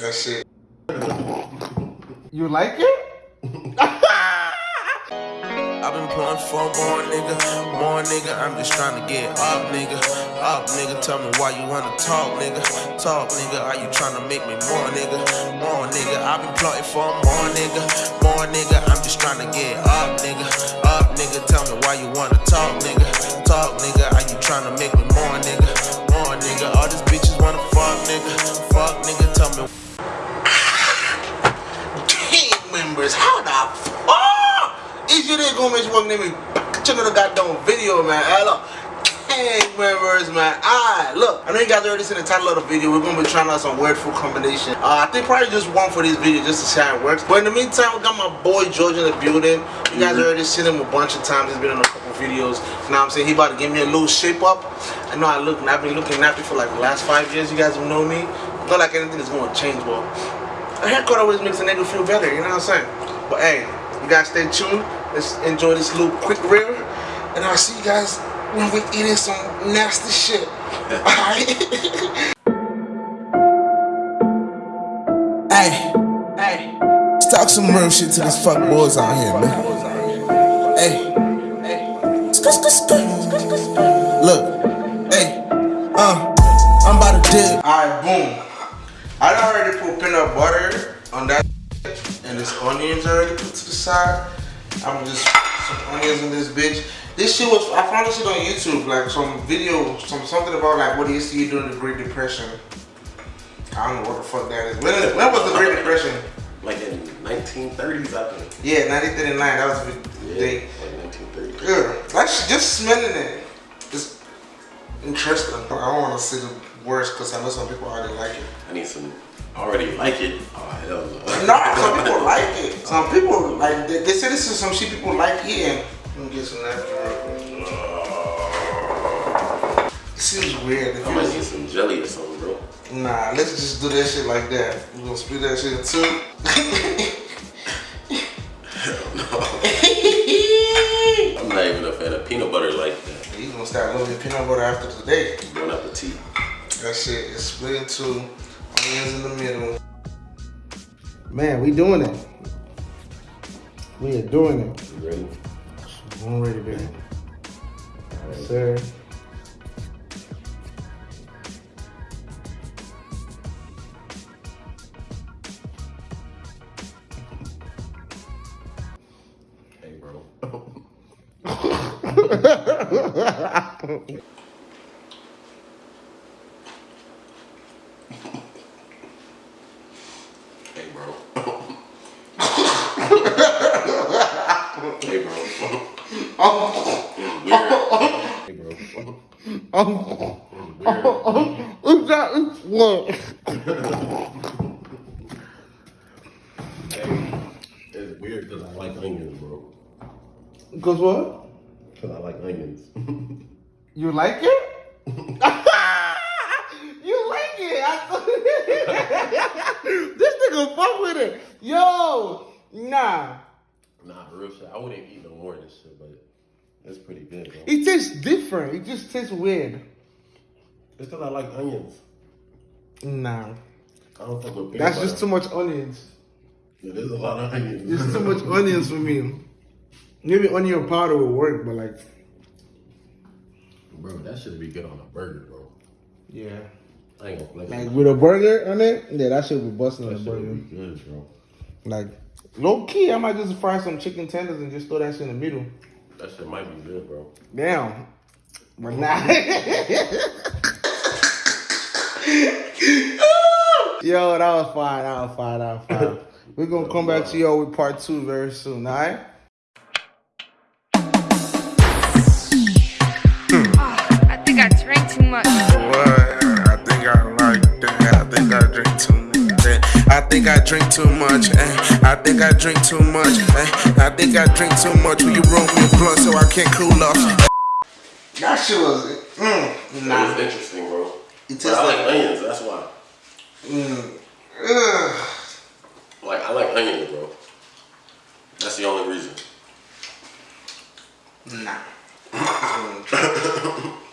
That shit. You like it? I've been pulling for more nigga, more nigga. I'm just trying to get up, nigga. Up, nigga. Tell me why you wanna talk, nigga. Talk, nigga. Are you trying to make me more, nigga? More, nigga. I've been plotting for more, nigga. There gonna make one name me check out the goddamn video, man. Hello. Gang members, man. Alright, look. I know you guys already seen the title of the video. We're gonna be trying out some weird food combination. Uh, I think probably just one for this video just to see how it works. But in the meantime, we got my boy George in the building. You guys already seen him a bunch of times. He's been in a couple videos. You know what I'm saying? He about to give me a little shape up. I know I look I've been looking nappy for like the last five years. You guys have known me. Not like anything is gonna change, but a haircut always makes a nigga feel better, you know what I'm saying? But hey, you guys stay tuned. Let's enjoy this little quick reel. And I'll see you guys when we eating some nasty shit. Alright? Hey, hey, let's talk some real shit to these fuck boys out here, man. Hey, look, hey, uh, I'm about to dip. Alright, boom. I done already put peanut butter on that and this onions already put to the side. I'm just some onions in this bitch. This shit was I found this shit on YouTube, like some video, some something about like what to eat during the Great Depression. I don't know what the fuck that is. When, when was the Great Depression? Like in 1930s, I think. Yeah, 1939. That was the Yeah, day. like 1930s. Good. Like just smelling it, it's interesting. I don't want to say the worst because I know some people already like it. I need some. Already like it. Oh hell no. No, some people like it. Some people like they, they say this is some shit people like eating. Let me get some. It seems weird. It I might feels- need some jelly or something, bro. Nah, let's just do that shit like that. We're gonna split that shit in two. Hell no. I'm not even a fan of peanut butter like that. you gonna start loving peanut butter after today. Bon appetit. That shit is split in two. Onions in the middle. Man, we doing it. We are doing it. You ready? I'm ready, baby. Yes, sir. Hey, bro. hey, bro. Hey, bro. Hey, bro. Oh, Weird. what's that? What? Hey, it's weird because I like onions, bro. Cause what? Because I like onions. You like it? you like it? This nigga fuck with it. Yo, nah. Nah, real shit. I wouldn't eat no more of this shit, but it's pretty good, bro. It tastes different. It just tastes weird. It's because I like onions. Nah. I don't fuck with peanut That's butter. just too much onions. Yeah, there's a lot of onions. It's too much onions for me. Maybe onion powder will work, but like, Bro, that should be good on a burger, bro. yeah. I ain't gonna flex. Like with a burger on it, yeah, that should be busting on a that should burger. be good, bro. Like, low key, I might just fry some chicken tenders and just throw that shit in the middle. That shit might be good, bro. Damn. But nah. Yo, that was fine. That was fine. That was fine. We're gonna come back to y'all with part two very soon, alright? Ah, I think I drank too much. Think I drink too much. eh. I think I drink too much. eh. I think I drink too much. Will you roll me a blunt so I can't cool off? That shit was mm, That nah. is interesting, bro. It But tastes I like like onions, that's why. mm, ugh. Like, I like onions,